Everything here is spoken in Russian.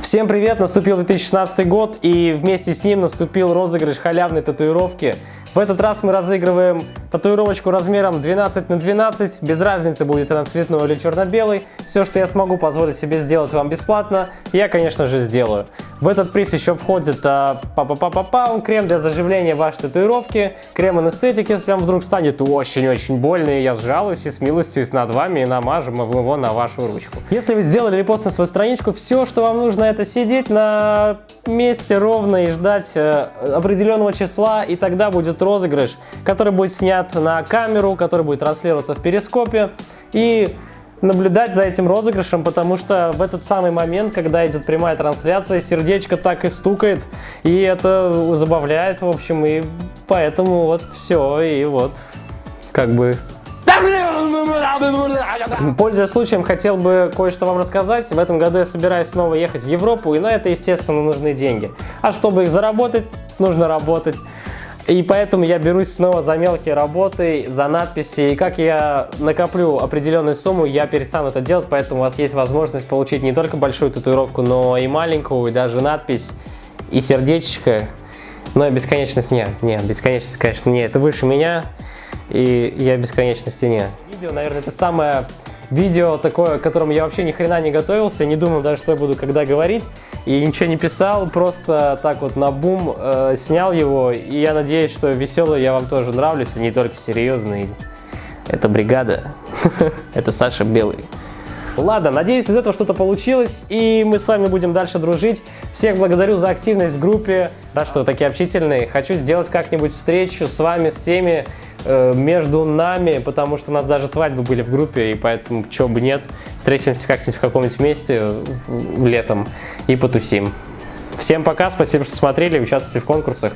Всем привет! Наступил 2016 год и вместе с ним наступил розыгрыш халявной татуировки. В этот раз мы разыгрываем татуировочку размером 12 на 12, без разницы будет она цветной или черно-белый. Все, что я смогу позволить себе сделать вам бесплатно, я, конечно же, сделаю. В этот приз еще входит а, па па па па па крем для заживления вашей татуировки, крем анестетик, если вам вдруг станет очень-очень больно, и я сжалуюсь и с милостью над вами и намажем его на вашу ручку. Если вы сделали репост на свою страничку, все, что вам нужно, это сидеть на месте ровно и ждать э, определенного числа, и тогда будет розыгрыш, который будет снят на камеру, который будет транслироваться в перископе, и наблюдать за этим розыгрышем, потому что в этот самый момент, когда идет прямая трансляция, сердечко так и стукает, и это забавляет, в общем, и поэтому вот все, и вот, как бы... Пользуясь случаем, хотел бы кое-что вам рассказать. В этом году я собираюсь снова ехать в Европу, и на это, естественно, нужны деньги. А чтобы их заработать, нужно работать. И поэтому я берусь снова за мелкие работы, за надписи. И как я накоплю определенную сумму, я перестану это делать. Поэтому у вас есть возможность получить не только большую татуировку, но и маленькую, и даже надпись, и сердечко. Но бесконечность не. Не, бесконечность, конечно, не. Это выше меня, и я бесконечности не. Видео, наверное, это самое видео такое, к которому я вообще ни хрена не готовился, не думал даже, что я буду когда говорить, и ничего не писал, просто так вот на бум э, снял его, и я надеюсь, что веселый я вам тоже нравлюсь, а не только серьезный. Это бригада, это Саша Белый. Ладно, надеюсь, из этого что-то получилось, и мы с вами будем дальше дружить. Всех благодарю за активность в группе. Рад, что вы такие общительные. Хочу сделать как-нибудь встречу с вами, с всеми, э, между нами, потому что у нас даже свадьбы были в группе, и поэтому, чего бы нет, встретимся как-нибудь в каком-нибудь месте летом и потусим. Всем пока, спасибо, что смотрели, участвуйте в конкурсах.